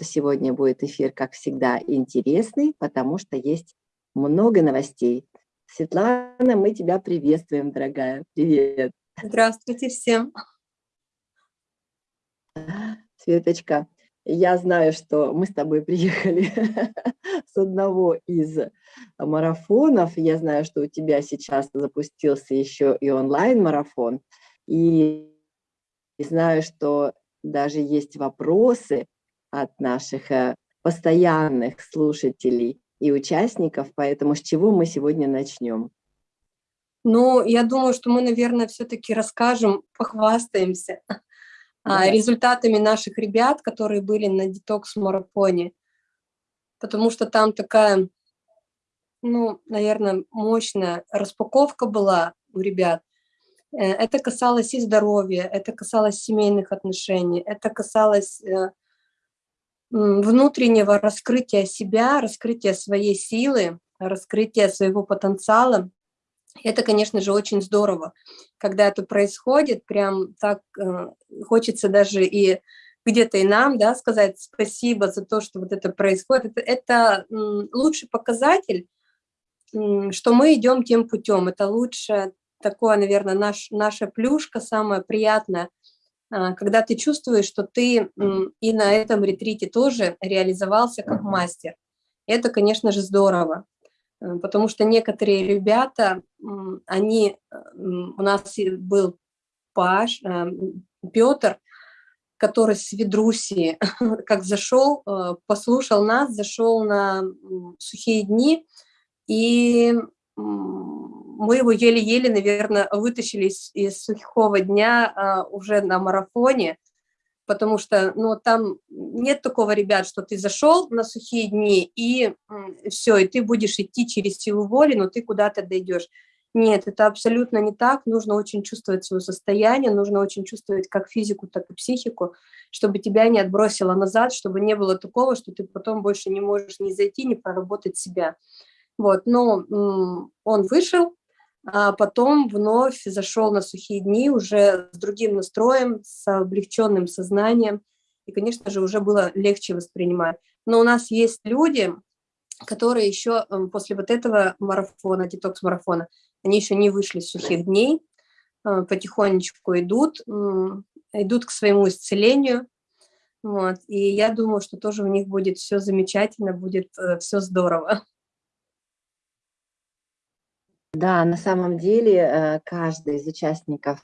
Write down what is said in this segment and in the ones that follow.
что сегодня будет эфир, как всегда, интересный, потому что есть много новостей. Светлана, мы тебя приветствуем, дорогая. Привет. Здравствуйте всем. Светочка, я знаю, что мы с тобой приехали с одного из марафонов. Я знаю, что у тебя сейчас запустился еще и онлайн-марафон. И знаю, что даже есть вопросы от наших э, постоянных слушателей и участников, поэтому с чего мы сегодня начнем? Ну, я думаю, что мы, наверное, все-таки расскажем, похвастаемся да. результатами наших ребят, которые были на детокс-марафоне, потому что там такая, ну, наверное, мощная распаковка была у ребят. Э, это касалось и здоровья, это касалось семейных отношений, это касалось э, внутреннего раскрытия себя, раскрытия своей силы, раскрытия своего потенциала. Это, конечно же, очень здорово, когда это происходит, прям так э, хочется даже и где-то и нам да, сказать спасибо за то, что вот это происходит. Это, это лучший показатель, что мы идем тем путем. Это лучше такое, наверное, наш, наша плюшка самая приятная, когда ты чувствуешь, что ты и на этом ретрите тоже реализовался как мастер. Это, конечно же, здорово. Э, потому что некоторые ребята, они, у нас был Паш, э, Петр, который с Ведрусии, как зашел, э, послушал нас, зашел на сухие дни, и мы его еле-еле, наверное, вытащили из, из сухого дня а, уже на марафоне, потому что, ну, там нет такого, ребят, что ты зашел на сухие дни, и все, и ты будешь идти через силу воли, но ты куда-то дойдешь. Нет, это абсолютно не так. Нужно очень чувствовать свое состояние, нужно очень чувствовать как физику, так и психику, чтобы тебя не отбросило назад, чтобы не было такого, что ты потом больше не можешь ни зайти, ни проработать себя. Вот, но он вышел, а потом вновь зашел на сухие дни уже с другим настроем, с облегченным сознанием, и, конечно же, уже было легче воспринимать. Но у нас есть люди, которые еще после вот этого марафона, детокс-марафона, они еще не вышли с сухих дней, а, потихонечку идут, идут к своему исцелению, вот, и я думаю, что тоже у них будет все замечательно, будет э, все здорово. Да, на самом деле э, каждый из участников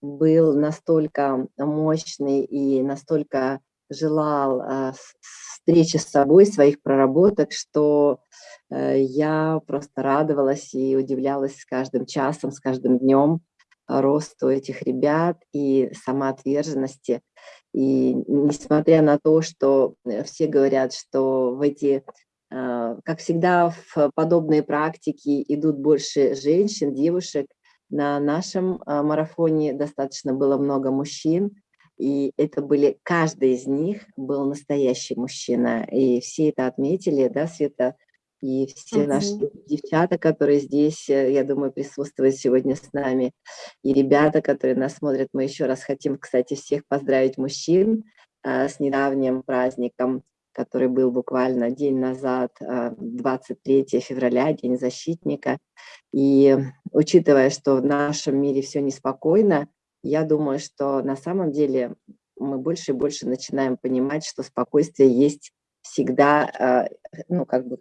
был настолько мощный и настолько желал э, встречи с собой, своих проработок, что э, я просто радовалась и удивлялась с каждым часом, с каждым днем росту этих ребят и самоотверженности. И несмотря на то, что все говорят, что в эти как всегда, в подобные практики идут больше женщин, девушек. На нашем а, марафоне достаточно было много мужчин, и это были, каждый из них был настоящий мужчина. И все это отметили, да, Света, и все -huh. наши девчата, которые здесь, э, я думаю, присутствуют сегодня с нами, и ребята, которые нас смотрят, мы еще раз хотим, кстати, всех поздравить мужчин а, с недавним праздником который был буквально день назад, 23 а, февраля, День защитника. И учитывая, что в нашем мире все неспокойно, я думаю, что на самом деле мы больше и больше начинаем понимать, что спокойствие есть всегда, а, ну, как бы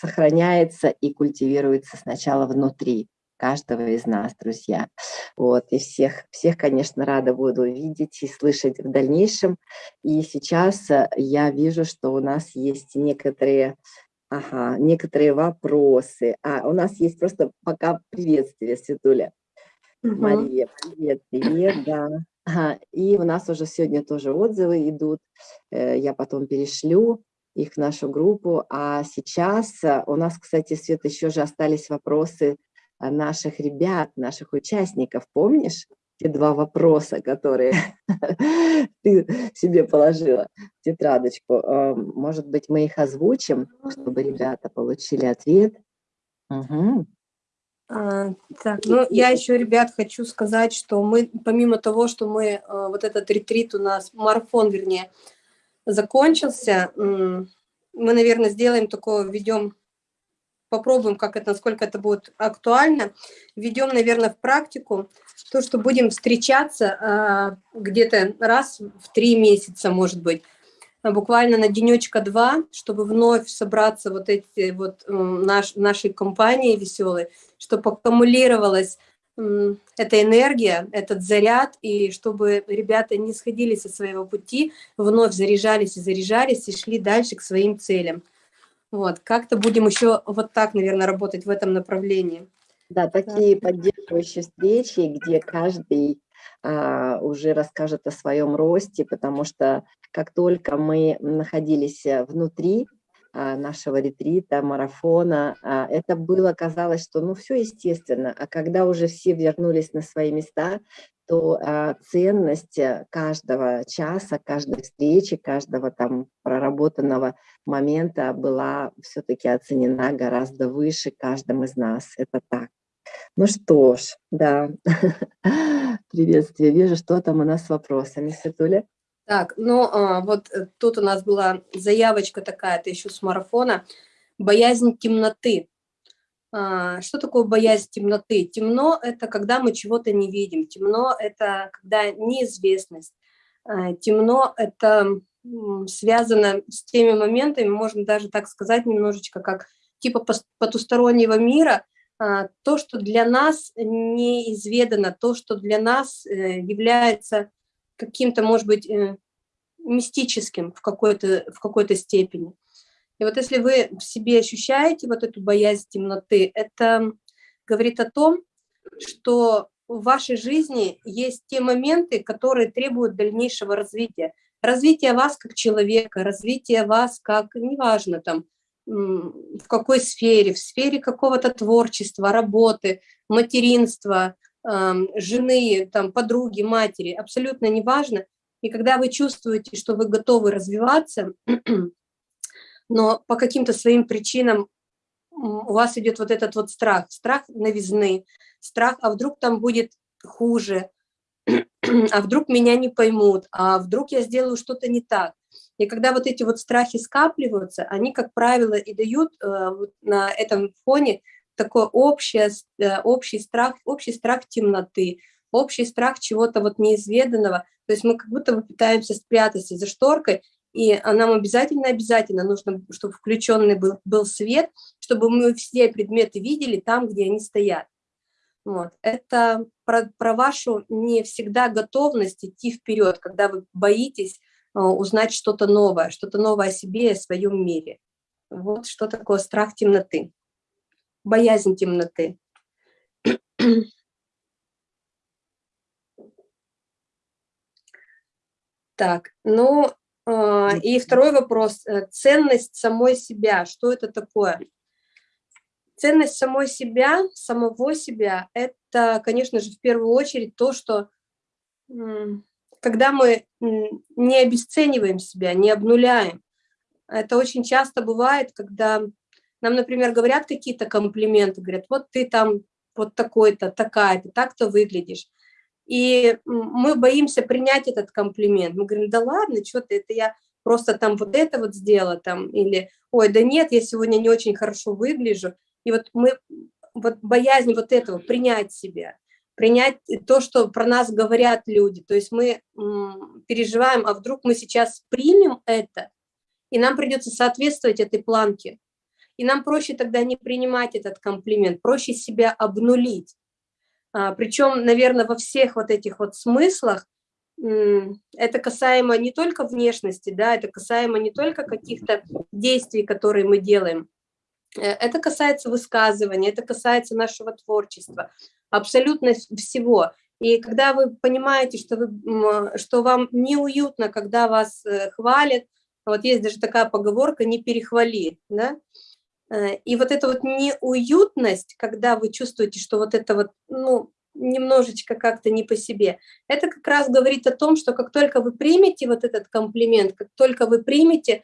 сохраняется и культивируется сначала внутри каждого из нас, друзья. Вот, и всех, всех, конечно, рада буду видеть и слышать в дальнейшем. И сейчас э, я вижу, что у нас есть некоторые, ага, некоторые вопросы. А, у нас есть просто пока приветствие, Светуля. Угу. Мария, привет, привет, да. Ага, и у нас уже сегодня тоже отзывы идут, э, я потом перешлю их в нашу группу. А сейчас э, у нас, кстати, Свет, еще же остались вопросы наших ребят, наших участников. Помнишь те два вопроса, которые ты себе положила в тетрадочку? А, может быть, мы их озвучим, чтобы ребята получили ответ? Угу. А, так, ну, я еще, ребят, хочу сказать, что мы, помимо того, что мы, а, вот этот ретрит у нас, марафон, вернее, закончился, мы, наверное, сделаем такое, введем, попробуем, как это, насколько это будет актуально, введем, наверное, в практику то, что будем встречаться а, где-то раз в три месяца, может быть, буквально на денечка два, чтобы вновь собраться вот эти вот наш, нашей компании веселой, чтобы аккумулировалась эта энергия, этот заряд, и чтобы ребята не сходили со своего пути, вновь заряжались и заряжались, и шли дальше к своим целям. Вот, как-то будем еще вот так, наверное, работать в этом направлении. Да, такие да. поддерживающие встречи, где каждый а, уже расскажет о своем росте, потому что как только мы находились внутри а, нашего ретрита, марафона, а, это было, казалось, что ну все естественно, а когда уже все вернулись на свои места, то а, ценность каждого часа, каждой встречи, каждого там проработанного момента была все-таки оценена гораздо выше каждым из нас. Это так. Ну что ж, да, приветствие. Вижу, что там у нас с вопросами, Светуля. Так, ну а, вот э, тут у нас была заявочка такая, это еще с марафона. Боязнь темноты. А, что такое боязнь темноты? Темно – это когда мы чего-то не видим. Темно – это когда неизвестность. А, темно – это связано с теми моментами, можно даже так сказать немножечко, как типа потустороннего мира, то, что для нас неизведано, то, что для нас э, является каким-то, может быть, э, мистическим в какой-то в какой-то степени. И вот если вы в себе ощущаете вот эту боязнь темноты, это говорит о том, что в вашей жизни есть те моменты, которые требуют дальнейшего развития. Развития вас как человека, развития вас как, неважно там, в какой сфере, в сфере какого-то творчества, работы, материнства, жены, там, подруги, матери, абсолютно неважно. И когда вы чувствуете, что вы готовы развиваться, но по каким-то своим причинам у вас идет вот этот вот страх, страх новизны, страх, а вдруг там будет хуже, а вдруг меня не поймут, а вдруг я сделаю что-то не так. И когда вот эти вот страхи скапливаются, они, как правило, и дают э, на этом фоне такой общий, э, общий, страх, общий страх темноты, общий страх чего-то вот неизведанного. То есть мы как будто бы пытаемся спрятаться за шторкой, и нам обязательно-обязательно нужно, чтобы включенный был, был свет, чтобы мы все предметы видели там, где они стоят. Вот. Это про, про вашу не всегда готовность идти вперед, когда вы боитесь э, узнать что-то новое, что-то новое о себе и о своем мире. Вот что такое страх темноты боязнь темноты. Так, ну и второй вопрос. Э, ценность самой себя. Что это такое? Ценность самой себя, самого себя, это, конечно же, в первую очередь то, что когда мы не обесцениваем себя, не обнуляем. Это очень часто бывает, когда нам, например, говорят какие-то комплименты, говорят, вот ты там вот такой-то, такая-то, так-то выглядишь. И мы боимся принять этот комплимент. Мы говорим, да ладно, что ты, это я просто там вот это вот сделала, там, или, ой, да нет, я сегодня не очень хорошо выгляжу. И вот мы, вот боязнь вот этого, принять себя, принять то, что про нас говорят люди. То есть мы переживаем, а вдруг мы сейчас примем это, и нам придется соответствовать этой планке. И нам проще тогда не принимать этот комплимент, проще себя обнулить. А, причем, наверное, во всех вот этих вот смыслах это касаемо не только внешности, да, это касаемо не только каких-то действий, которые мы делаем, э, это касается высказывания, это касается нашего творчества, абсолютно всего. И когда вы понимаете, что, вы, что вам неуютно, когда вас э, хвалят, вот есть даже такая поговорка «не перехвали», да, Э, и вот эта вот неуютность, когда вы чувствуете, что вот это вот, ну, немножечко как-то не по себе, это как раз говорит о том, что как только вы примете вот этот комплимент, как только вы примете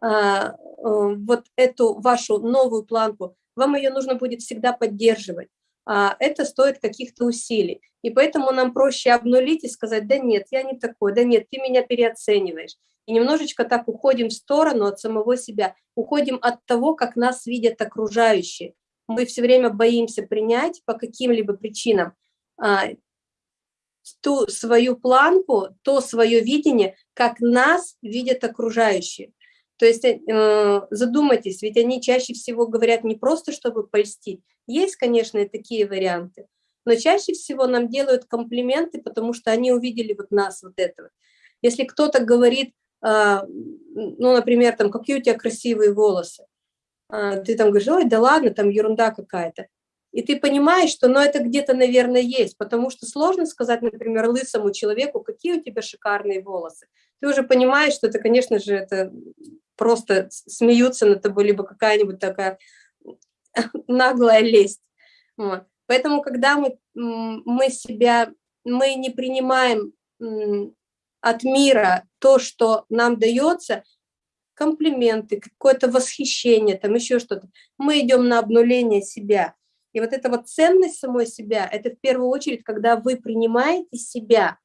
а, э, вот эту вашу новую планку, вам ее нужно будет всегда поддерживать. А, это стоит каких-то усилий. И поэтому нам проще обнулить и сказать, да нет, я не такой, да нет, ты меня переоцениваешь. И немножечко так уходим в сторону от самого себя, уходим от того, как нас видят окружающие. Мы все время боимся принять по каким-либо причинам а, ту свою планку, то свое видение, как нас видят окружающие. То есть э, задумайтесь, ведь они чаще всего говорят не просто, чтобы польстить. Есть, конечно, и такие варианты, но чаще всего нам делают комплименты, потому что они увидели вот нас, вот этого. Если кто-то говорит, э, ну, например, там, какие у тебя красивые волосы, э, ты там говоришь, ой, да ладно, там ерунда какая-то. И ты понимаешь, что ну, это где-то, наверное, есть, потому что сложно сказать, например, лысому человеку, какие у тебя шикарные волосы. Ты уже понимаешь, что это, конечно же, это просто смеются над тобой, либо какая-нибудь такая наглая лесть. Вот. Поэтому, когда мы, мы себя, мы не принимаем от мира то, что нам дается, комплименты, какое-то восхищение, там еще что-то, мы идем на обнуление себя. И вот эта вот ценность самой себя, это в первую очередь, когда вы принимаете себя,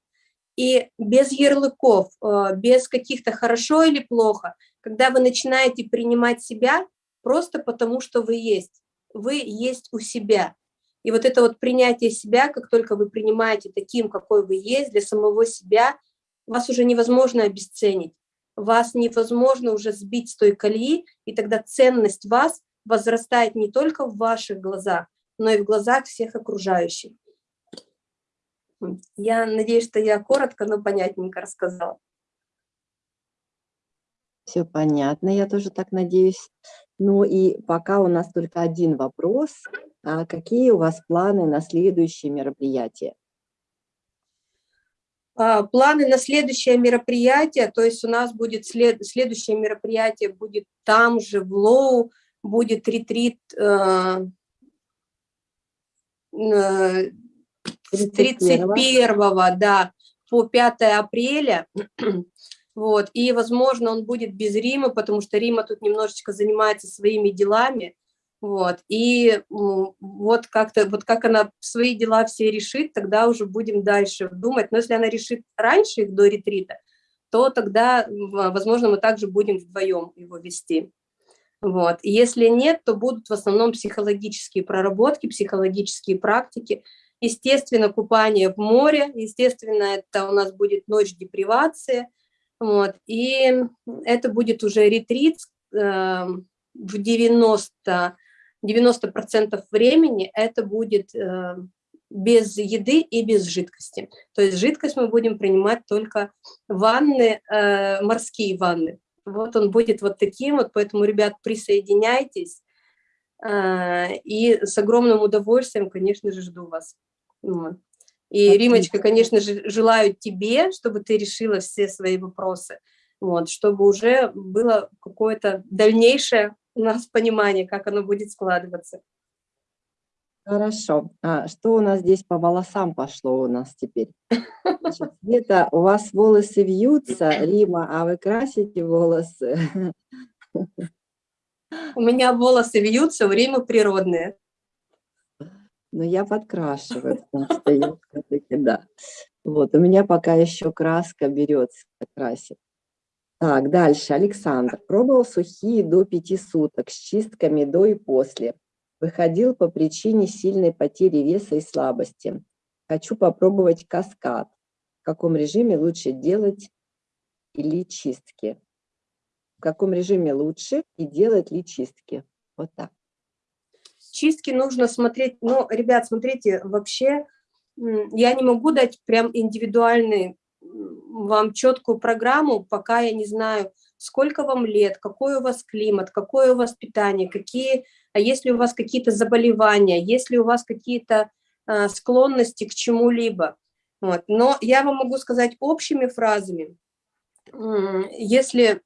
и без ярлыков, э, без каких-то хорошо или плохо, когда вы начинаете принимать себя просто потому, что вы есть. Вы есть у себя. И вот это вот принятие себя, как только вы принимаете таким, какой вы есть, для самого себя, вас уже невозможно обесценить. Вас невозможно уже сбить с той колеи, и тогда ценность вас возрастает не только в ваших глазах, но и в глазах всех окружающих. Я надеюсь, что я коротко, но понятненько рассказала. Все понятно, я тоже так надеюсь. Ну и пока у нас только один вопрос. А какие у вас планы на следующее мероприятие? А, планы на следующее мероприятие, то есть у нас будет след, следующее мероприятие будет там же, в Лоу, будет ретрит э, э, с 31 да, по 5 апреля. Вот, и, возможно, он будет без Рима, потому что Рима тут немножечко занимается своими делами. Вот, и вот как-то, вот как она свои дела все решит, тогда уже будем дальше думать. Но если она решит раньше их до ретрита, то тогда, возможно, мы также будем вдвоем его вести. Вот. И если нет, то будут в основном психологические проработки, психологические практики, Естественно, купание в море, естественно, это у нас будет ночь депривации, вот, и это будет уже ретрит э, в 90, 90% времени, это будет э, без еды и без жидкости. То есть жидкость мы будем принимать только ванны, э, морские ванны. Вот он будет вот таким вот, поэтому, ребят, присоединяйтесь. Э, и с огромным удовольствием, конечно же, жду вас. Вот. И, Отлично. Римочка, конечно же, желаю тебе, чтобы ты решила все свои вопросы, вот, чтобы уже было какое-то дальнейшее у нас понимание, как оно будет складываться. Хорошо. А что у нас здесь по волосам пошло у нас теперь? Значит, Света, у вас волосы вьются, Рима, а вы красите волосы? У меня волосы вьются, у Римы природные. Но я подкрашиваю, потому что я все-таки, да. Вот, у меня пока еще краска берется, красит. Так, дальше, Александр. Пробовал сухие до пяти суток с чистками до и после. Выходил по причине сильной потери веса и слабости. Хочу попробовать каскад. В каком режиме лучше делать или чистки? В каком режиме лучше и делать ли чистки? Вот так. Чистки нужно смотреть, ну, ребят, смотрите, вообще я не могу дать прям индивидуальный вам четкую программу, пока я не знаю, сколько вам лет, какой у вас климат, какое у вас питание, какие, а если у вас какие-то заболевания, если у вас какие-то а, склонности к чему-либо. Вот. Но я вам могу сказать общими фразами, если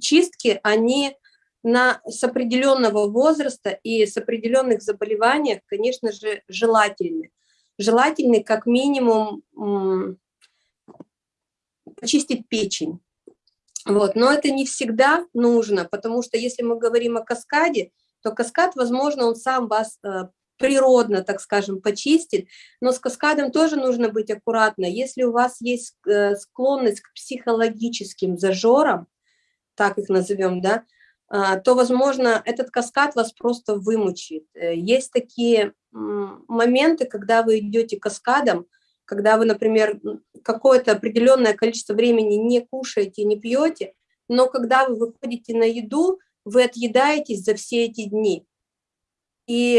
чистки, они на, с определенного возраста и с определенных заболеваниях, конечно же, желательны. Желательны как минимум почистить печень. Вот. Но это не всегда нужно, потому что если мы говорим о каскаде, то каскад, возможно, он сам вас э, природно, так скажем, почистит, но с каскадом тоже нужно быть аккуратно. Если у вас есть э, склонность к психологическим зажорам, так их назовем, да, то, возможно, этот каскад вас просто вымучит. Э, есть такие моменты, когда вы идете каскадом, когда вы, например, какое-то определенное количество времени не кушаете, не пьете, но когда вы выходите на еду, вы отъедаетесь за все эти дни. И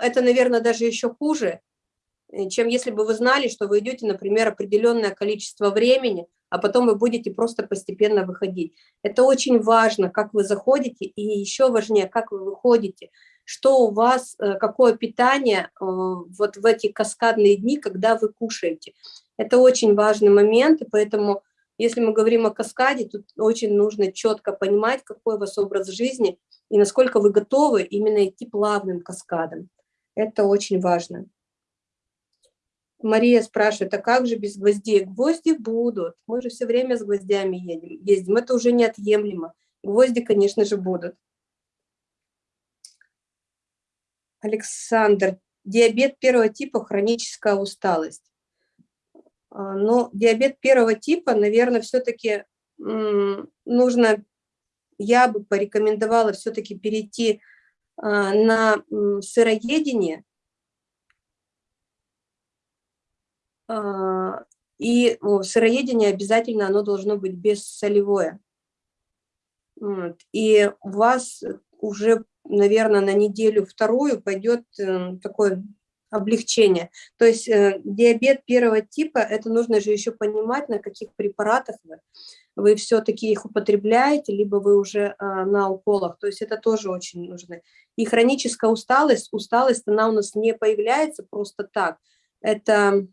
это, наверное, даже еще хуже, э, чем если бы вы знали, что вы идете, например, определенное количество времени, а потом вы будете просто постепенно выходить. Это очень важно, как вы заходите, и еще важнее, как вы выходите, что у вас, э, какое питание э, вот в эти каскадные дни, когда вы кушаете. Это очень важный момент, и поэтому, если мы говорим о каскаде, тут очень нужно четко понимать, какой у вас образ жизни, и насколько вы готовы именно идти плавным каскадом. Это очень важно. Мария спрашивает, а как же без гвоздей? Гвозди будут. Мы же все время с гвоздями едем, ездим. Это уже неотъемлемо. Гвозди, конечно же, будут. Александр, диабет первого типа, хроническая усталость. А, но диабет первого типа, наверное, все-таки нужно, я бы порекомендовала все-таки перейти а, на сыроедение, А, и сыроедение обязательно оно должно быть бессолевое. И у вас уже, наверное, на неделю вторую пойдет эм, такое облегчение. То есть э, диабет первого типа, это нужно же еще понимать, на каких препаратах вы. Вы все-таки их употребляете, либо вы уже а, на уколах. То есть это тоже очень нужно. И хроническая усталость, усталость, она у нас не появляется просто так. Это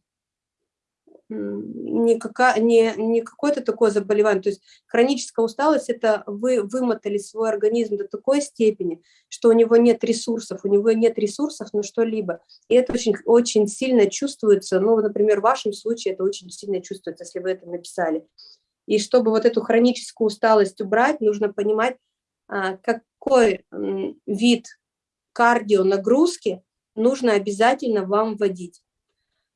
не, не, не какое-то такое заболевание. То есть хроническая усталость – это вы вымотали свой организм до такой степени, что у него нет ресурсов, у него нет ресурсов на что-либо. И это очень, очень сильно чувствуется, ну, например, в вашем случае это очень сильно чувствуется, если вы это написали. И чтобы вот эту хроническую усталость убрать, нужно понимать, а, какой вид кардио нагрузки нужно обязательно вам вводить.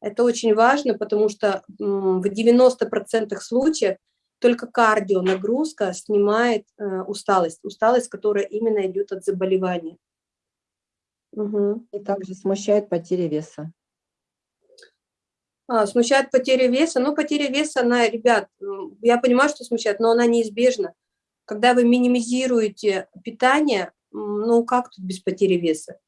Это очень важно, потому что в 90% случаев только кардио нагрузка снимает э, усталость, усталость, которая именно идет от заболевания. Угу. И также смущает потеря веса. А, смущает потеря веса. Ну, потеря веса, она, ребят, я понимаю, что смущает, но она неизбежна. Когда вы минимизируете питание, ну, как тут без потери веса?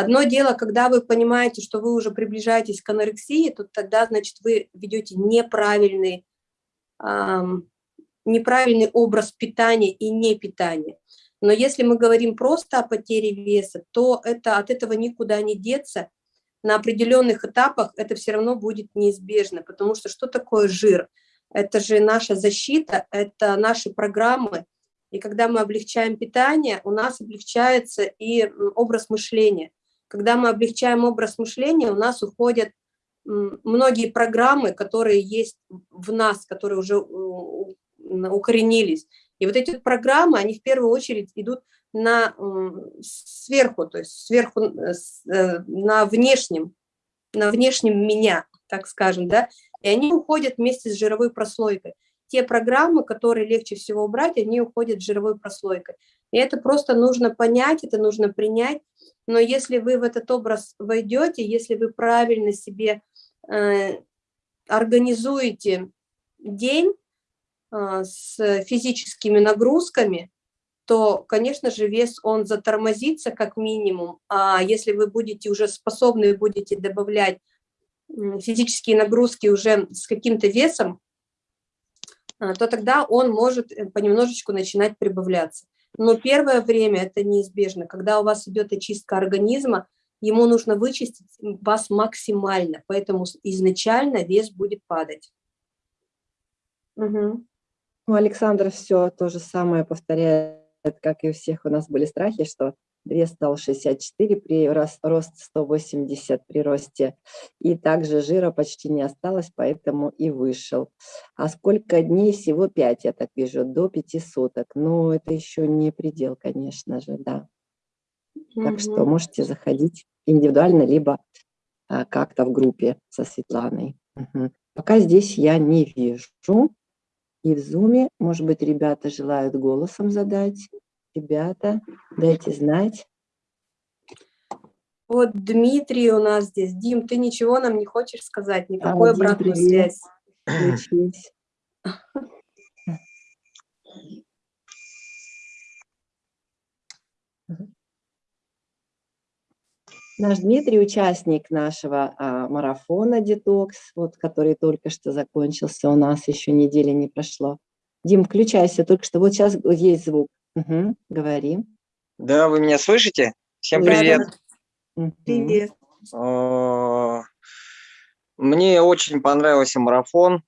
Одно дело, когда вы понимаете, что вы уже приближаетесь к анорексии, то тогда, значит, вы ведете неправильный, эм, неправильный образ питания и не питания. Но если мы говорим просто о потере веса, то это, от этого никуда не деться. На определенных этапах это все равно будет неизбежно, потому что что такое жир? Это же наша защита, это наши программы. И когда мы облегчаем питание, у нас облегчается и образ мышления. Когда мы облегчаем образ мышления, у нас уходят многие программы, которые есть в нас, которые уже укоренились. И вот эти программы, они в первую очередь идут на сверху, то есть сверху э, э, на внешнем, на внешнем меня, так скажем, да, и они уходят вместе с жировой прослойкой. Те программы, которые легче всего убрать, они уходят с жировой прослойкой. И это просто нужно понять, это нужно принять, но если вы в этот образ войдете, если вы правильно себе э, организуете день э, с физическими нагрузками, то, конечно же, вес, он затормозится как минимум, а если вы будете уже способны, будете добавлять физические нагрузки уже с каким-то весом, э, то тогда он может э, понемножечку начинать прибавляться. Но первое время это неизбежно. Когда у вас идет очистка организма, ему нужно вычистить вас максимально, поэтому изначально вес будет падать. Угу. Ну, Александр все то же самое повторяет, как и у всех у нас были страхи, что вес стал 64, при рост 180 при росте, и также жира почти не осталось, поэтому и вышел. А сколько дней? Всего 5, я так вижу, до 5 суток. Но это еще не предел, конечно же, да. Так что можете заходить индивидуально, либо а, как-то в группе со Светланой. Угу. Пока здесь я не вижу. И в зуме, может быть, ребята желают голосом задать. Ребята, дайте знать. Вот Дмитрий у нас здесь. Дим, ты ничего нам не хочешь сказать? Никакой а, обратной связи? Наш Дмитрий, участник нашего а, марафона «Детокс», вот, который только что закончился, у нас еще недели не прошло. Дим, включайся, только что вот сейчас есть звук. Угу, говори. Да, вы меня слышите? Всем привет. Привет. Мне очень понравился марафон.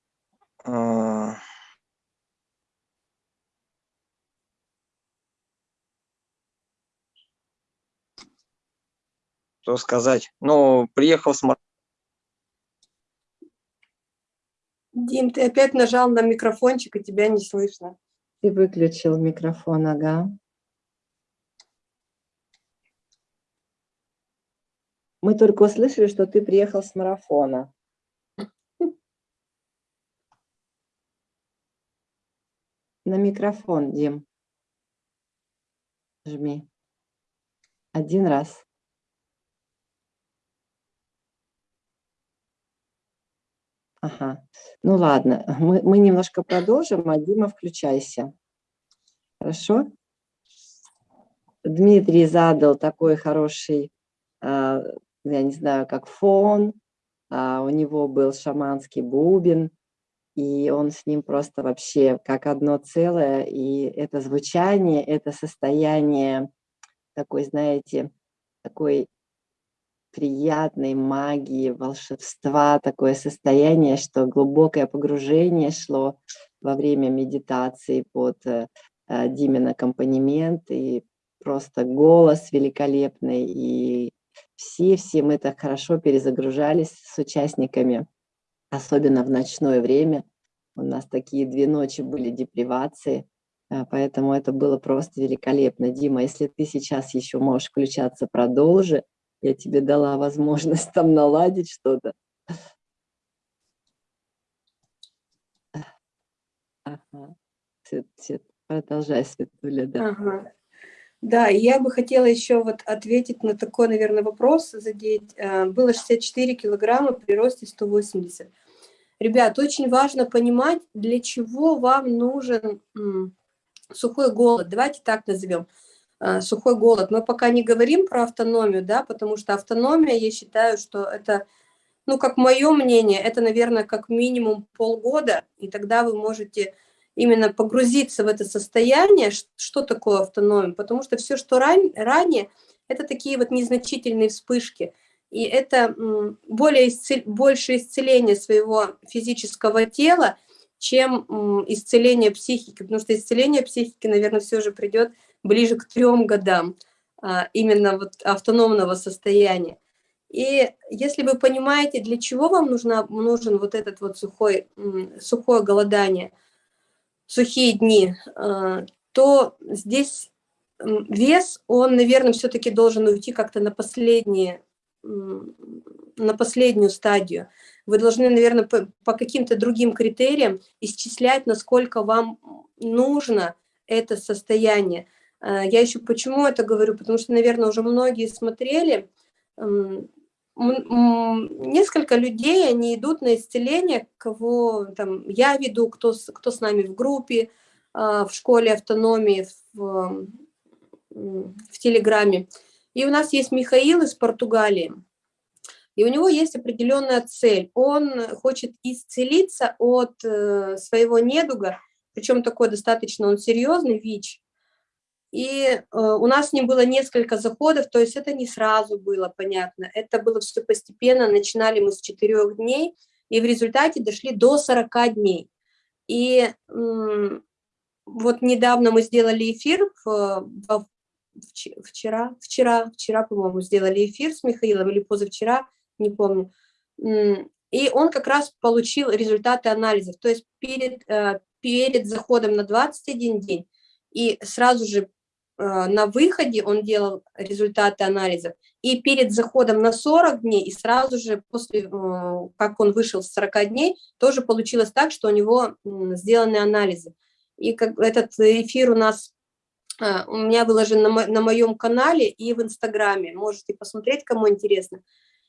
Что сказать. Ну, приехал с Дим, ты опять нажал на микрофончик, и тебя не слышно. Ты выключил микрофон, ага. Мы только услышали, что ты приехал с марафона. На микрофон, Дим. Жми. Один раз. Ага. Ну ладно, мы, мы немножко продолжим, а Дима, включайся. Хорошо? Дмитрий задал такой хороший, а, я не знаю, как фон. А, у него был шаманский бубен, и он с ним просто вообще как одно целое. И это звучание, это состояние такой, знаете, такой приятной магии, волшебства, такое состояние, что глубокое погружение шло во время медитации под э, э, Димин аккомпанемент, и просто голос великолепный, и все-все мы так хорошо перезагружались с участниками, особенно в ночное время. У нас такие две ночи были депривации, э, поэтому это было просто великолепно. Дима, если ты сейчас еще можешь включаться, продолжи я тебе дала возможность там наладить что-то. Ага. Продолжай, Светуля, да. Ага. Да, я бы хотела еще вот ответить на такой, наверное, вопрос, задеть. Э, было 64 килограмма при росте 180. Ребят, очень важно понимать, для чего вам нужен сухой голод. Давайте так назовем. Э, сухой голод. Мы пока не говорим про автономию, да, потому что автономия, я считаю, что это, ну, как мое мнение, это, наверное, как минимум полгода, и тогда вы можете именно погрузиться в это состояние, что такое автономия, потому что все, что ран, ранее, это такие вот незначительные вспышки, и это более исцел, больше исцеление своего физического тела, чем исцеление психики, потому что исцеление психики, наверное, все же придет ближе к трем годам а, именно вот автономного состояния. И если вы понимаете, для чего вам нужна, нужен вот этот вот сухой, сухое голодание, сухие дни, а, то здесь вес, он, наверное, все-таки должен уйти как-то на последние на последнюю стадию. Вы должны, наверное, по, по каким-то другим критериям исчислять, насколько вам нужно это состояние. Э, я еще почему это говорю, потому что, наверное, уже многие смотрели, несколько людей, они идут на исцеление, кого там я веду, кто, кто с нами в группе, а, в школе автономии, в, в Телеграме. И у нас есть Михаил из Португалии, и у него есть определенная цель. Он хочет исцелиться от э, своего недуга, причем такой достаточно он серьезный ВИЧ, и э, у нас с ним было несколько заходов, то есть это не сразу было понятно, это было все постепенно, начинали мы с четырех дней, и в результате дошли до 40 дней. И вот недавно мы сделали эфир, в, вчера, вчера, вчера, по-моему, сделали эфир с Михаилом, или позавчера, не помню, и он как раз получил результаты анализов, то есть перед, э, перед заходом на 21 день и сразу же на выходе он делал результаты анализов, и перед заходом на 40 дней, и сразу же после, как он вышел с 40 дней, тоже получилось так, что у него сделаны анализы. И как этот эфир у нас а, у меня выложен на моем канале и в Инстаграме. Можете посмотреть, кому интересно.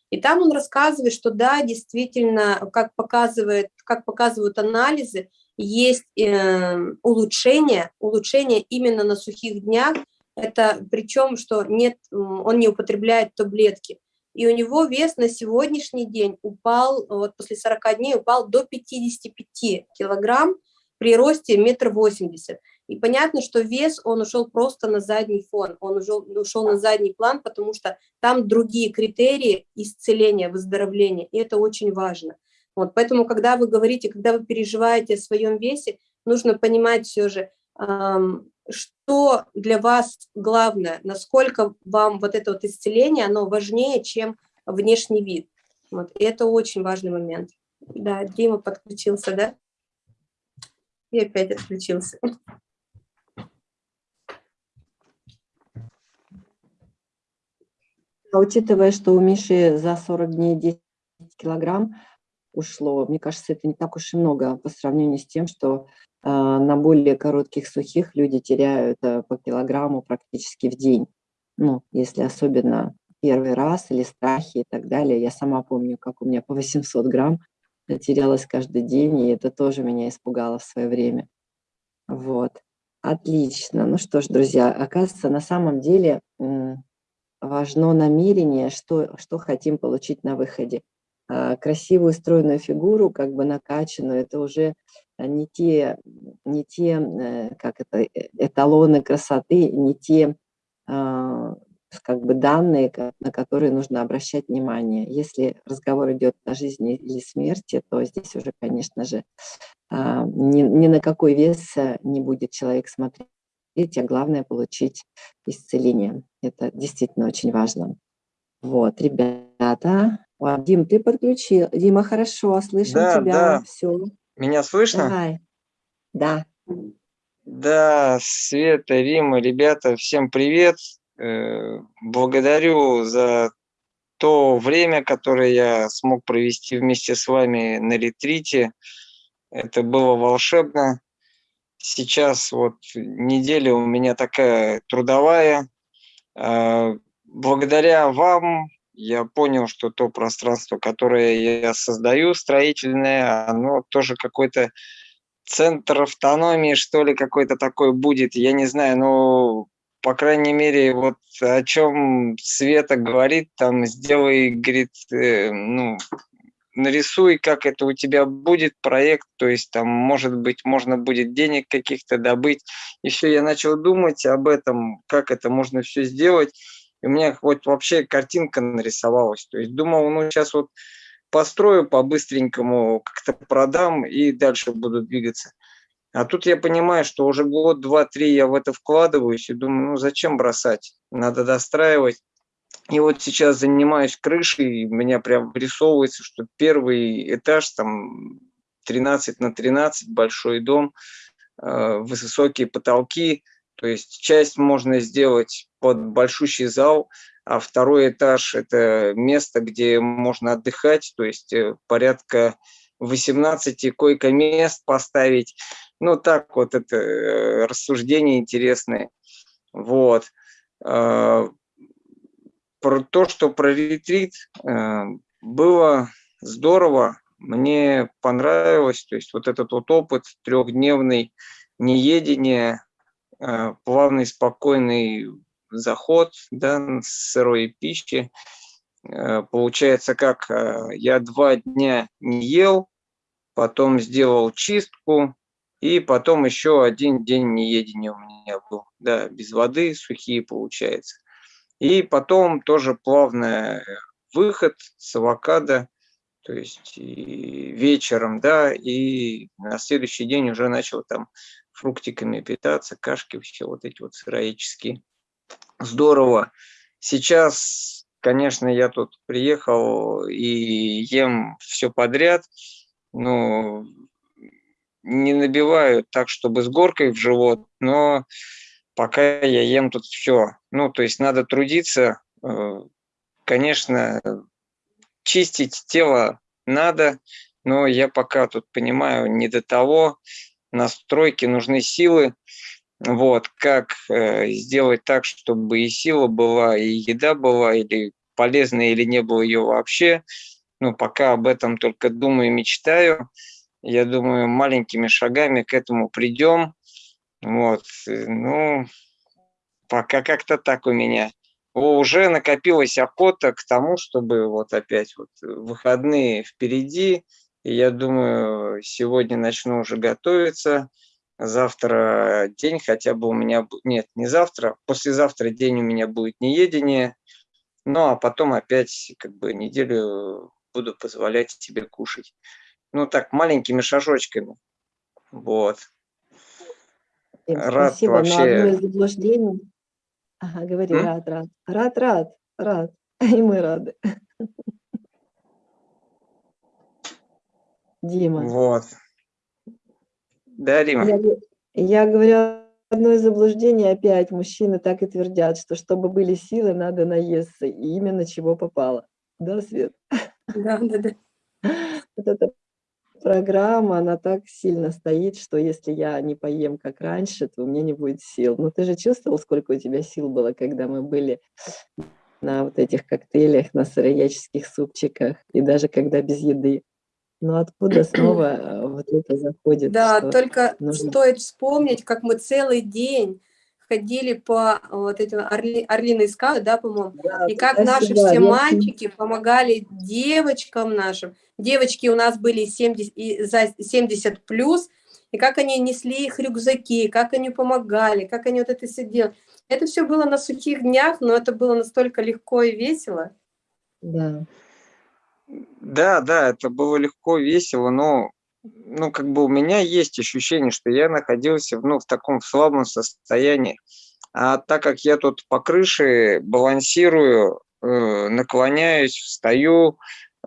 И там он рассказывает, что да, действительно, как, показывает, как показывают анализы, есть э, улучшение, улучшение именно на сухих днях. Это причем, что нет, он не употребляет таблетки. И у него вес на сегодняшний день упал, вот после 40 дней упал до 55 килограмм при росте метр восемьдесят. И понятно, что вес, он ушел просто на задний фон, он ушел, ушел на задний план, потому что там другие критерии исцеления, выздоровления, и это очень важно. Вот, поэтому, когда вы говорите, когда вы переживаете о своем весе, нужно понимать все же, что для вас главное, насколько вам вот это вот исцеление, оно важнее, чем внешний вид. Вот, и это очень важный момент. Да, Дима подключился, да? И опять отключился. А учитывая, что у Миши за 40 дней 10 килограмм ушло, мне кажется, это не так уж и много по сравнению с тем, что э, на более коротких сухих люди теряют э, по килограмму практически в день. Ну, если особенно первый раз или страхи и так далее. Я сама помню, как у меня по 800 грамм терялась каждый день, и это тоже меня испугало в свое время. Вот. Отлично. Ну что ж, друзья, оказывается, на самом деле важно намерение, что, что хотим получить на выходе. А, красивую стройную фигуру, как бы накачанную, это уже не те, не те э, как это, э, эталоны красоты, не те а, как бы данные, на которые нужно обращать внимание. Если разговор идет о жизни или смерти, то здесь уже, конечно же, а, ни, ни на какой вес э, не будет человек смотреть, а главное получить исцеление. Это действительно очень важно. Вот, ребята. О, Дим, ты подключил. Дима, хорошо, слышим да, тебя. Да. Все. Меня слышно? Давай. Да. Да, Света, Рима, ребята, всем привет. Э, благодарю за то время, которое я смог провести вместе с вами на ретрите. Это было волшебно. Сейчас вот неделя у меня такая трудовая. А, благодаря вам я понял, что то пространство, которое я создаю, строительное, оно тоже какой-то центр автономии, что ли, какой-то такой будет. Я не знаю, но по крайней мере, вот о чем Света говорит, там, сделай, говорит, э, ну, нарисуй, как это у тебя будет проект, то есть там, может быть, можно будет денег каких-то добыть. Все, я начал думать об этом, как это можно все сделать. И у меня вот вообще картинка нарисовалась. То есть думал, ну сейчас вот построю по-быстренькому, как-то продам и дальше буду двигаться. А тут я понимаю, что уже год, два, три я в это вкладываюсь и думаю, ну зачем бросать? Надо достраивать. И вот сейчас занимаюсь крышей, у меня прям вырисовывается, что первый этаж, там 13 на 13, большой дом, э, высокие потолки, то есть часть можно сделать под большущий зал, а второй этаж – это место, где можно отдыхать, то есть э, порядка 18 койко-мест поставить. Ну, так вот, это э, рассуждения интересные. Вот. А, про то, что про ретрит э, было здорово, мне понравилось, то есть вот этот вот опыт трехдневный неедения, э, плавный, спокойный заход да, сырой пищи. Э, получается, как я два дня не ел, потом сделал чистку, и потом еще один день неедения у меня был. Да, без воды, сухие получается. И потом тоже плавный выход с авокадо, то есть вечером, да, и на следующий день уже начал там фруктиками питаться, кашки, все вот эти вот сыроедческие. Здорово. Сейчас, конечно, я тут приехал и ем все подряд, но не набиваю так, чтобы с горкой в живот, но пока я ем тут все. Ну, то есть надо трудиться, э, конечно, чистить тело надо, но я пока тут понимаю не до того, на стройке нужны силы, вот, как э, сделать так, чтобы и сила была, и еда была, или полезная, или не было ее вообще. Ну, пока об этом только думаю мечтаю. Я думаю, маленькими шагами к этому придем. Вот, э, ну, пока как-то так у меня. Уже накопилась охота к тому, чтобы вот опять вот выходные впереди. И я думаю, сегодня начну уже готовиться. Завтра день хотя бы у меня... Нет, не завтра. Послезавтра день у меня будет неедение. Ну, а потом опять как бы неделю буду позволять себе кушать. Ну, так, маленькими шажочками. Вот. Рад Спасибо, вообще... но одно из заблуждений... Ага, говори, М? рад, рад. Рад, рад, рад. И мы рады. Дима. Вот. Да, Рима? Я, я говорю, одно из заблуждений опять. Мужчины так и твердят, что чтобы были силы, надо наесться. И именно чего попало. Да, Свет? Да, да, да. Вот это программа, она так сильно стоит, что если я не поем как раньше, то у меня не будет сил. Но ты же чувствовал, сколько у тебя сил было, когда мы были на вот этих коктейлях, на сырояческих супчиках, и даже когда без еды. Но откуда снова э, вот это заходит? Да, только нужно... стоит вспомнить, как мы целый день ходили по вот этим орли, орлиной скалы, да, по-моему, да, и как наши все мальчики помогали девочкам нашим. Девочки у нас были 70, и за 70 плюс, и как они несли их рюкзаки, как они помогали, как они вот это все делали. Это все было на сухих днях, но это было настолько легко и весело. Да. Да, да, это было легко, весело, но ну, как бы у меня есть ощущение, что я находился ну, в таком слабом состоянии. А так как я тут по крыше балансирую, э, наклоняюсь, встаю,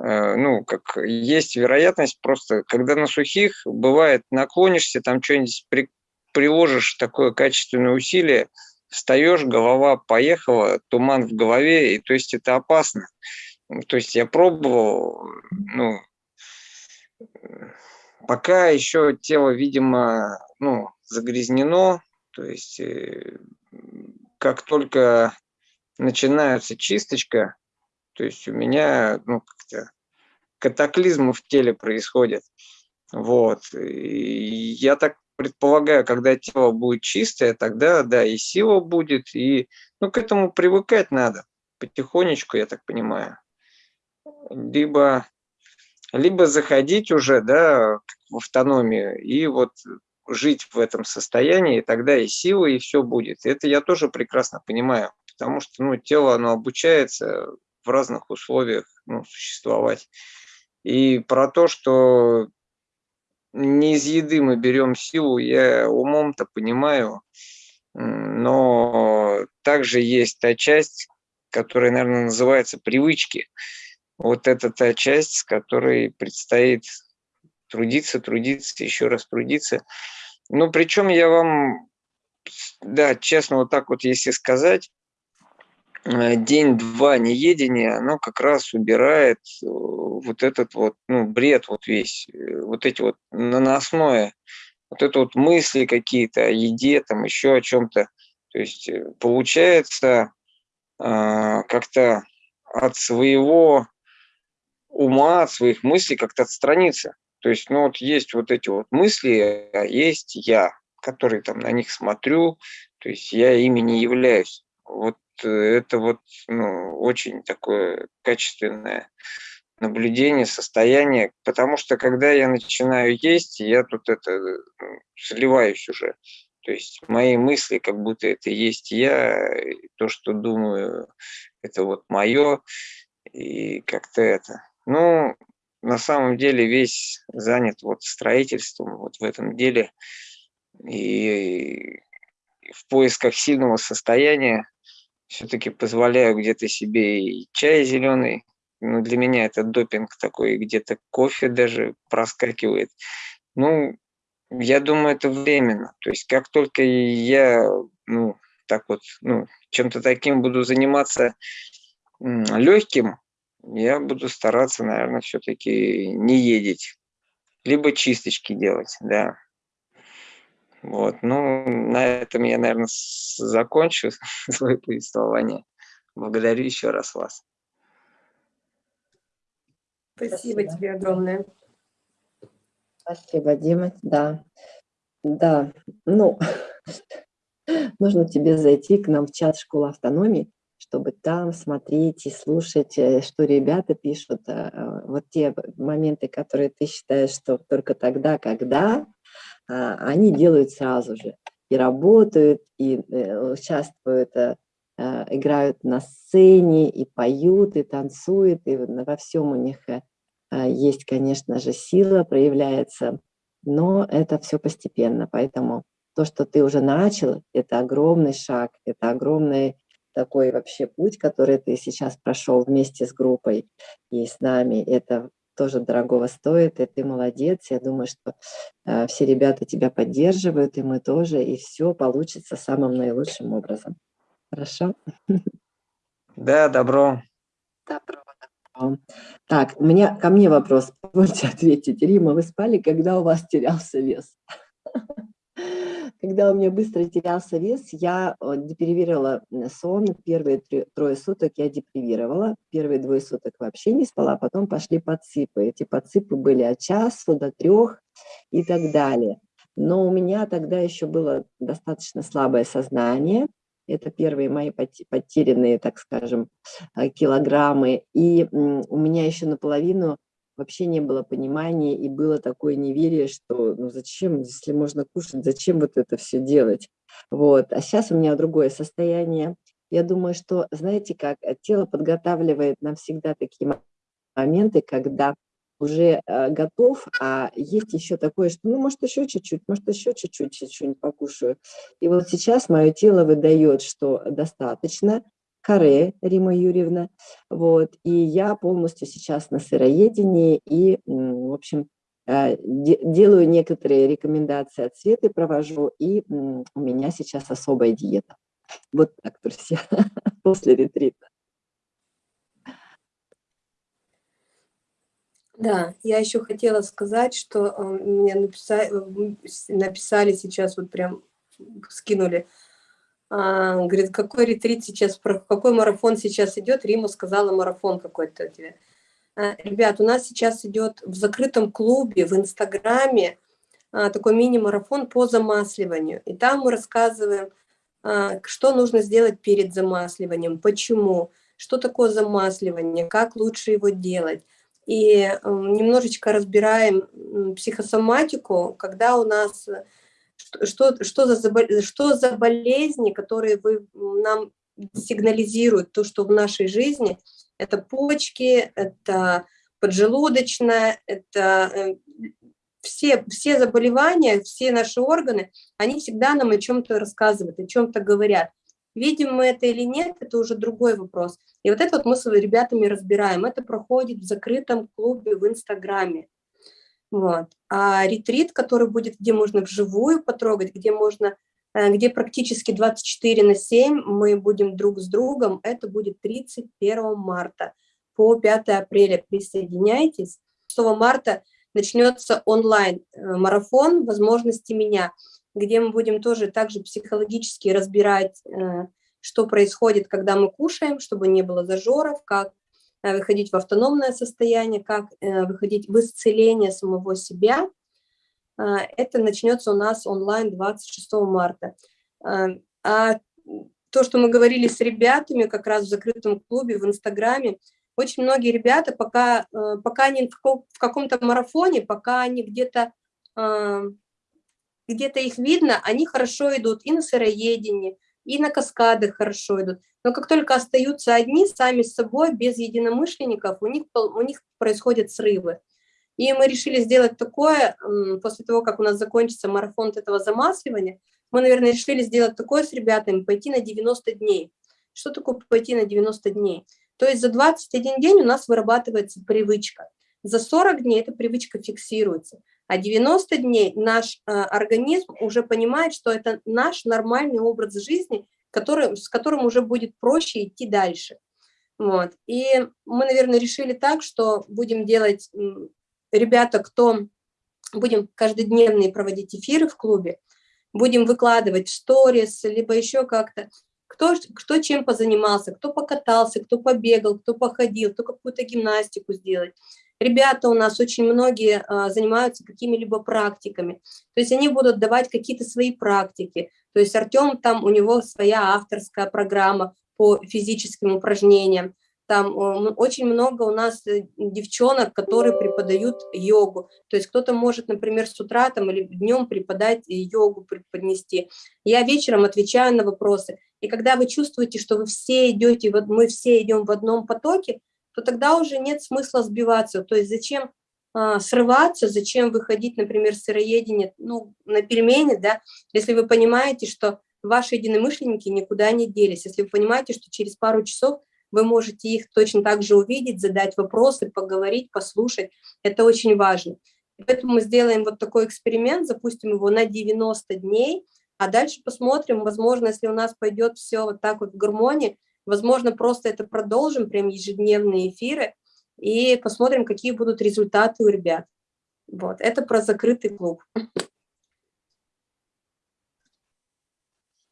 э, ну, как есть вероятность просто, когда на сухих, бывает, наклонишься, там что-нибудь при, приложишь такое качественное усилие, встаешь, голова поехала, туман в голове, и то есть это опасно. То есть я пробовал, ну, Пока еще тело, видимо, ну, загрязнено, то есть э, как только начинается чисточка, то есть у меня ну, катаклизмы в теле происходят. Вот. И я так предполагаю, когда тело будет чистое, тогда, да, и сила будет, и ну, к этому привыкать надо потихонечку, я так понимаю. Либо либо заходить уже да, в автономию и вот жить в этом состоянии, и тогда и сила, и все будет. Это я тоже прекрасно понимаю, потому что ну, тело оно обучается в разных условиях ну, существовать. И про то, что не из еды мы берем силу, я умом-то понимаю, но также есть та часть, которая, наверное, называется привычки вот это та часть, с которой предстоит трудиться, трудиться, еще раз трудиться. Ну, причем я вам, да, честно, вот так вот если сказать, э, день-два неедения, оно как раз убирает э, вот этот вот, ну, бред вот весь, э, вот эти вот наносное, вот это вот мысли какие-то о еде, там еще о чем-то. То есть получается как-то от своего ума, от своих мыслей как-то отстраниться. То есть, ну вот есть вот эти вот мысли, а есть я, который там на них смотрю, то есть я ими не являюсь. Вот э, это вот ну, очень такое качественное наблюдение, состояние, потому что когда я начинаю есть, я тут это ну, сливаюсь уже. То есть мои мысли, как будто это есть я, то, что думаю, это вот мое, и как-то это. Ну, на самом деле весь занят вот строительством вот в этом деле и в поисках сильного состояния все-таки позволяю где-то себе и чай зеленый, ну, для меня это допинг такой, где-то кофе даже проскакивает. Ну, я думаю, это временно. То есть как только я ну, так вот, ну, чем-то таким буду заниматься легким, я буду стараться, наверное, все-таки не ездить, либо чисточки делать, да. Вот, ну, на этом я, наверное, закончу свое повествование. Благодарю еще раз вас. Спасибо, Спасибо. тебе огромное. Спасибо, Дима. Да, да, ну, нужно тебе зайти к нам в чат школы автономии, чтобы там смотреть и слушать, э, что ребята пишут. Э, э, вот те моменты, которые ты считаешь, что только тогда, когда, а, они делают сразу же. И работают, и участвуют, играют на сцене, и поют, и танцуют, и во всем у них есть, конечно же, сила проявляется, но это все постепенно, поэтому то, что ты уже начал, это огромный шаг, это огромный такой вообще путь, который ты сейчас прошел вместе с группой и с нами, это тоже дорогого стоит, и ты молодец. Я думаю, что э, все ребята тебя поддерживают, и мы тоже, и все получится самым наилучшим образом. Хорошо? Да, добро. Добро, добро. Так, у меня ко мне вопрос. Позвольте ответить. Рима, вы спали, когда у вас терялся вес? Когда у меня быстро терялся вес, я деперевировала сон. Первые трое суток я депривировала. Первые двое суток вообще не спала, потом пошли подсыпы. Эти подсыпы были от часу до трех и так далее. Но у меня тогда еще было достаточно слабое сознание. Это первые мои потерянные, так скажем, э, килограммы. И у меня еще наполовину вообще не было понимания и было такое неверие, что ну зачем, если можно кушать, зачем вот это все делать. Вот. А сейчас у меня другое состояние. Я думаю, что, знаете как, э, тело подготавливает нам всегда такие моменты, когда уже э, готов, а есть еще такое, что ну, может, еще чуть-чуть, может, еще чуть-чуть, что-нибудь покушаю. И вот сейчас мое тело выдает, что достаточно, Каре Рима Юрьевна. Вот, и я полностью сейчас на сыроедении и, в общем, э, делаю некоторые рекомендации от Светы, провожу, и у меня сейчас особая диета. Вот так, друзья, после ретрита. Да, я еще хотела сказать, что э, мне написали, э, написали сейчас, вот прям скинули говорит, какой ретрит сейчас, какой марафон сейчас идет? Рима сказала, марафон какой-то тебе. А, ребят, у нас сейчас идет в закрытом клубе, в Инстаграме а, такой мини-марафон по замасливанию. И там мы рассказываем, а, что нужно сделать перед замасливанием, почему, что такое замасливание, как лучше его делать. И немножечко разбираем психосоматику, когда у нас что, что, за, что за болезни, которые вы нам сигнализируют, то, что в нашей жизни, это почки, это поджелудочная, это э, все, все заболевания, все наши органы, они всегда нам о чем-то рассказывают, о чем-то говорят. Видим мы это или нет, это уже другой вопрос. И вот это вот мы с ребятами разбираем. Это проходит в закрытом клубе в Инстаграме. Вот. А ретрит, который будет, где можно вживую потрогать, где можно, э, где практически 24 на 7 мы будем друг с другом, это будет 31 марта по 5 апреля. Присоединяйтесь. 6 марта начнется онлайн-марафон э, «Возможности меня», где мы будем тоже также психологически разбирать, э, что происходит, когда мы кушаем, чтобы не было зажоров, как выходить в автономное состояние, как э, выходить в исцеление самого себя. Э, это начнется у нас онлайн 26 марта. А то, что мы говорили с ребятами как раз в закрытом клубе, в Инстаграме, очень многие ребята, пока, пока они в каком-то марафоне, пока они где-то где-то их видно, они хорошо идут и на сыроедении, и на каскадах хорошо идут. Но как только остаются одни, сами с собой, без единомышленников, у них, у них происходят срывы. И мы решили сделать такое, после того, как у нас закончится марафон этого замасливания, мы, наверное, решили сделать такое с ребятами, пойти на 90 дней. Что такое пойти на 90 дней? То есть за 21 день у нас вырабатывается привычка. За 40 дней эта привычка фиксируется. А 90 дней наш э, организм уже понимает, что это наш нормальный образ жизни, который, с которым уже будет проще идти дальше. Вот. И мы, наверное, решили так, что будем делать, ребята, кто будем каждодневные проводить эфиры в клубе, будем выкладывать в сторис, либо еще как-то, кто, кто чем позанимался, кто покатался, кто побегал, кто походил, кто какую-то гимнастику сделать. Ребята у нас очень многие а, занимаются какими-либо практиками, то есть они будут давать какие-то свои практики, то есть Артем там, у него своя авторская программа по физическим упражнениям, там очень много у нас э, девчонок, которые преподают йогу. То есть кто-то может, например, с утра там, или днем преподать йогу, преподнести. Я вечером отвечаю на вопросы. И когда вы чувствуете, что вы все идете, мы все идем в одном потоке, то тогда уже нет смысла сбиваться. То есть зачем а, срываться, зачем выходить, например, сыроедение ну, на перемене, да, если вы понимаете, что ваши единомышленники никуда не делись, если вы понимаете, что через пару часов вы можете их точно так же увидеть, задать вопросы, поговорить, послушать. Это очень важно. Поэтому мы сделаем вот такой эксперимент, запустим его на 90 дней, а дальше посмотрим, возможно, если у нас пойдет все вот так вот в гармонии, возможно, просто это продолжим, прям ежедневные эфиры, и посмотрим, какие будут результаты у ребят. Вот, это про закрытый клуб.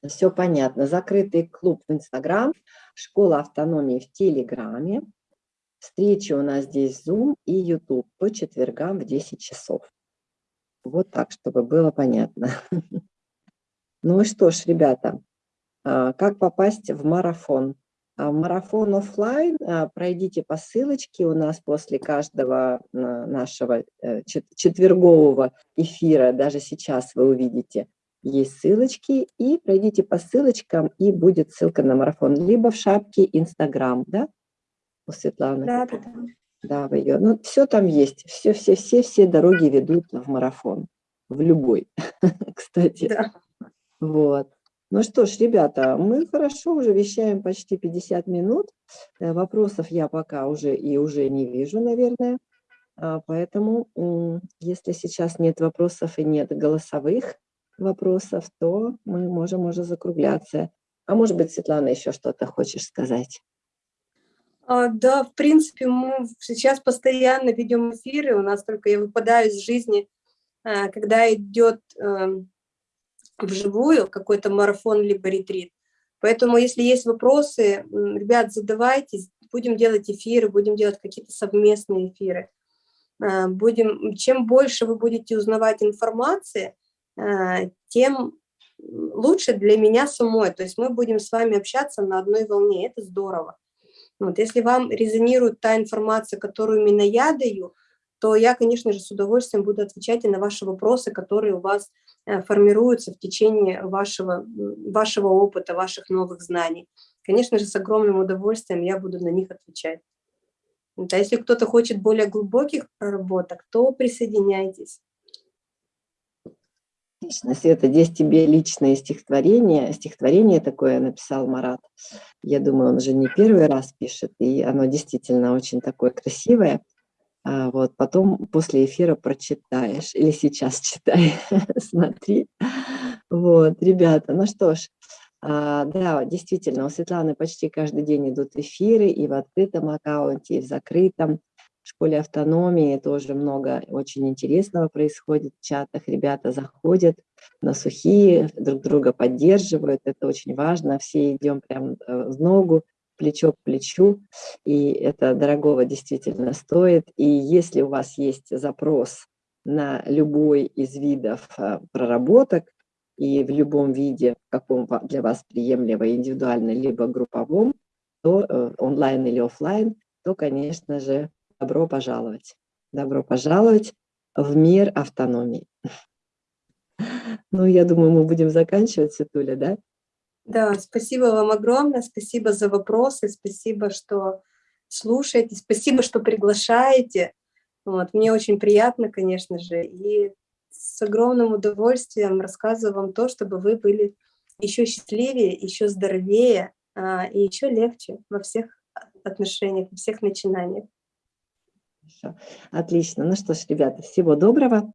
Все понятно. Закрытый клуб в Инстаграм, школа автономии в Телеграме. Встречи у нас здесь Zoom и YouTube по четвергам в 10 часов. Вот так, чтобы было понятно. Ну и что ж, ребята, как попасть в марафон? А, марафон офлайн а, пройдите по ссылочке у нас после каждого нашего э, четвергового эфира, даже сейчас вы увидите есть ссылочки, и пройдите по ссылочкам, и будет ссылка на марафон, либо в шапке Инстаграм, да, у Светланы? Да, да, да. Да, в ее. Ну, все там есть, все, все, все, все дороги ведут в марафон, в любой, кстати. Да. Вот. Ну что ж, ребята, мы хорошо уже вещаем почти 50 минут. Э, вопросов я пока уже и уже не вижу, наверное. А, поэтому, если сейчас нет вопросов и нет голосовых, вопросов, то мы можем уже закругляться. А может быть, Светлана, еще что-то хочешь сказать? А, да, в принципе, мы сейчас постоянно ведем эфиры, у нас только я выпадаю из жизни, а, когда идет эм, вживую какой-то марафон либо ретрит. Поэтому, если есть вопросы, ребят, задавайте, будем делать эфиры, будем делать какие-то совместные эфиры. А, будем, чем больше вы будете узнавать информации, Э, тем лучше для меня самой. То есть мы будем с вами общаться на одной волне, это здорово. Вот, если вам резонирует та информация, которую именно я даю, то я, конечно же, с удовольствием буду отвечать и на ваши вопросы, которые у вас э, формируются в течение вашего, вашего опыта, ваших новых знаний. Конечно же, с огромным удовольствием я буду на них отвечать. А если кто-то хочет более глубоких проработок, то присоединяйтесь. Отлично, Света, здесь тебе личное стихотворение. Стихотворение такое написал Марат. Я думаю, он уже не первый раз пишет, и оно действительно очень такое красивое. А вот потом после эфира прочитаешь, или сейчас читай, смотри. Вот, ребята, ну что ж, а, да, действительно, у Светланы почти каждый день идут эфиры и в открытом аккаунте, и в закрытом. В школе автономии тоже много очень интересного происходит в чатах. Ребята заходят на сухие, друг друга поддерживают. Это очень важно. Все идем прям э, в ногу, плечо к плечу. И это дорогого действительно стоит. И если у вас есть запрос на любой из видов э, проработок, и в любом виде, каком для вас приемлемо, индивидуально, либо групповом, то э, онлайн или офлайн, то, конечно же, Добро пожаловать. Добро пожаловать в мир автономии. Ну, я думаю, мы будем заканчивать, Светуля, да? Да, спасибо вам огромное, спасибо за вопросы, спасибо, что слушаете, спасибо, что приглашаете. Вот, мне очень приятно, конечно же, и с огромным удовольствием рассказываю вам то, чтобы вы были еще счастливее, еще здоровее а, и еще легче во всех отношениях, во всех начинаниях. Отлично. Ну что ж, ребята, всего доброго.